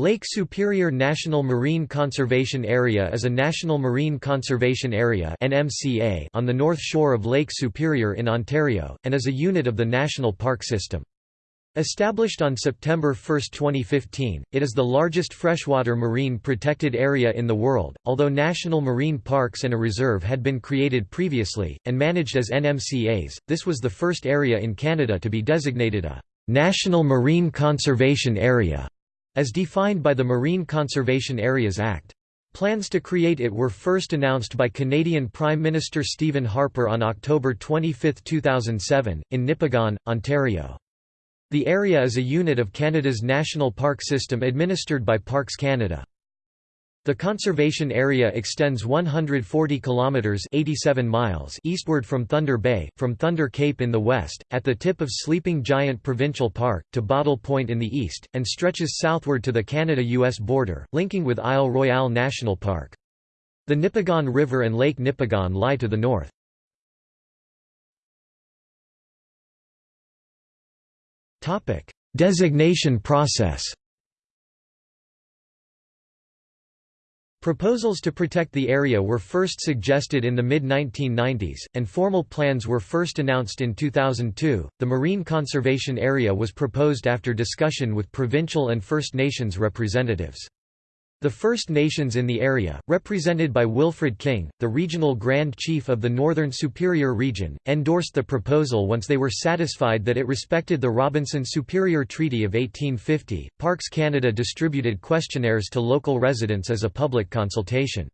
Lake Superior National Marine Conservation Area is a National Marine Conservation Area on the north shore of Lake Superior in Ontario, and is a unit of the National Park System. Established on September 1, 2015, it is the largest freshwater marine protected area in the world, although national marine parks and a reserve had been created previously, and managed as NMCAs, this was the first area in Canada to be designated a «National Marine Conservation Area» as defined by the Marine Conservation Areas Act. Plans to create it were first announced by Canadian Prime Minister Stephen Harper on October 25, 2007, in Nipigon, Ontario. The area is a unit of Canada's national park system administered by Parks Canada. The conservation area extends 140 kilometers (87 miles) eastward from Thunder Bay, from Thunder Cape in the west, at the tip of Sleeping Giant Provincial Park, to Bottle Point in the east, and stretches southward to the Canada-US border, linking with Isle Royale National Park. The Nipigon River and Lake Nipigon lie to the north. Designation process. Proposals to protect the area were first suggested in the mid-1990s, and formal plans were first announced in 2002. The Marine Conservation Area was proposed after discussion with provincial and First Nations representatives. The First Nations in the area, represented by Wilfred King, the regional Grand Chief of the Northern Superior Region, endorsed the proposal once they were satisfied that it respected the Robinson Superior Treaty of 1850. Parks Canada distributed questionnaires to local residents as a public consultation.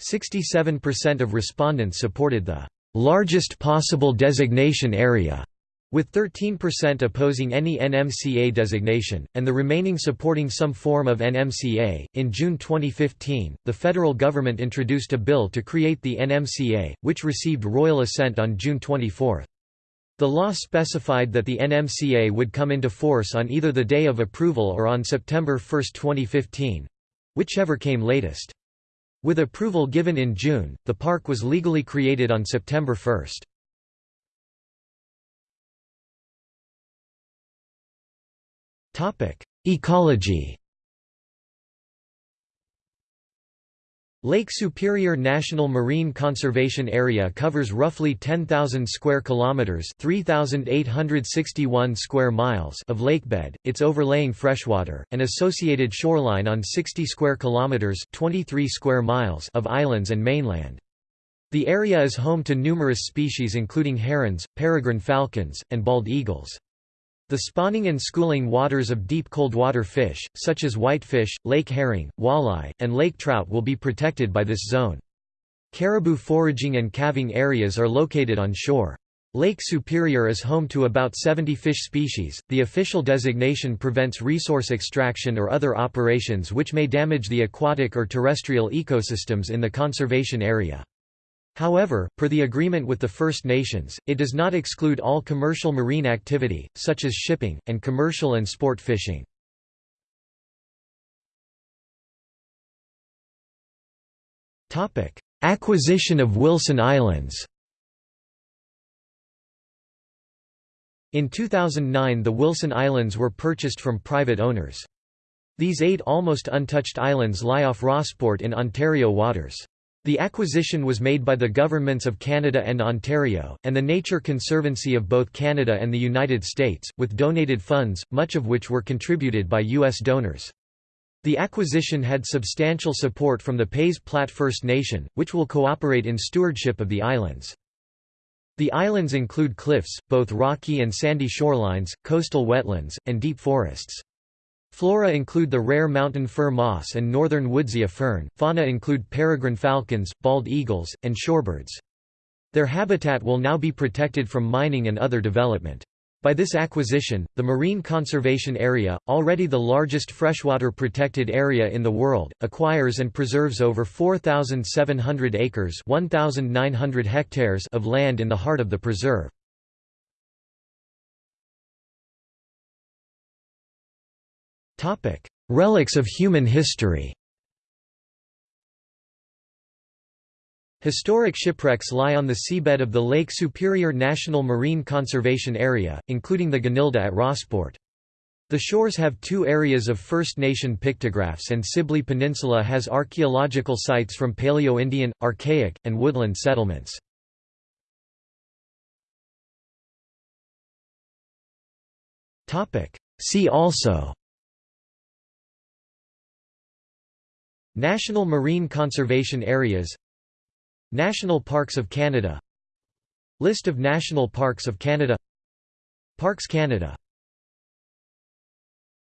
67% of respondents supported the largest possible designation area with 13% opposing any NMCA designation, and the remaining supporting some form of NMCA, in June 2015, the federal government introduced a bill to create the NMCA, which received royal assent on June 24. The law specified that the NMCA would come into force on either the day of approval or on September 1, 2015—whichever came latest. With approval given in June, the park was legally created on September 1. Ecology Lake Superior National Marine Conservation Area covers roughly 10,000 square kilometers, 3,861 square miles of lakebed, its overlaying freshwater and associated shoreline on 60 square kilometers, 23 square miles of islands and mainland. The area is home to numerous species including herons, peregrine falcons, and bald eagles. The spawning and schooling waters of deep coldwater fish, such as whitefish, lake herring, walleye, and lake trout will be protected by this zone. Caribou foraging and calving areas are located on shore. Lake Superior is home to about 70 fish species. The official designation prevents resource extraction or other operations which may damage the aquatic or terrestrial ecosystems in the conservation area. However, per the agreement with the First Nations, it does not exclude all commercial marine activity, such as shipping, and commercial and sport fishing. Acquisition of Wilson Islands In 2009 the Wilson Islands were purchased from private owners. These eight almost untouched islands lie off Rossport in Ontario waters. The acquisition was made by the governments of Canada and Ontario, and the Nature Conservancy of both Canada and the United States, with donated funds, much of which were contributed by U.S. donors. The acquisition had substantial support from the Pays Plat First Nation, which will cooperate in stewardship of the islands. The islands include cliffs, both rocky and sandy shorelines, coastal wetlands, and deep forests. Flora include the rare mountain fir moss and northern woodsia fern, fauna include peregrine falcons, bald eagles, and shorebirds. Their habitat will now be protected from mining and other development. By this acquisition, the Marine Conservation Area, already the largest freshwater protected area in the world, acquires and preserves over 4,700 acres 1,900 hectares of land in the heart of the preserve. Relics of human history Historic shipwrecks lie on the seabed of the Lake Superior National Marine Conservation Area, including the Gunilda at Rossport. The shores have two areas of First Nation pictographs and Sibley Peninsula has archaeological sites from Paleo-Indian, Archaic, and woodland settlements. See also National Marine Conservation Areas National Parks of Canada List of National Parks of Canada Parks Canada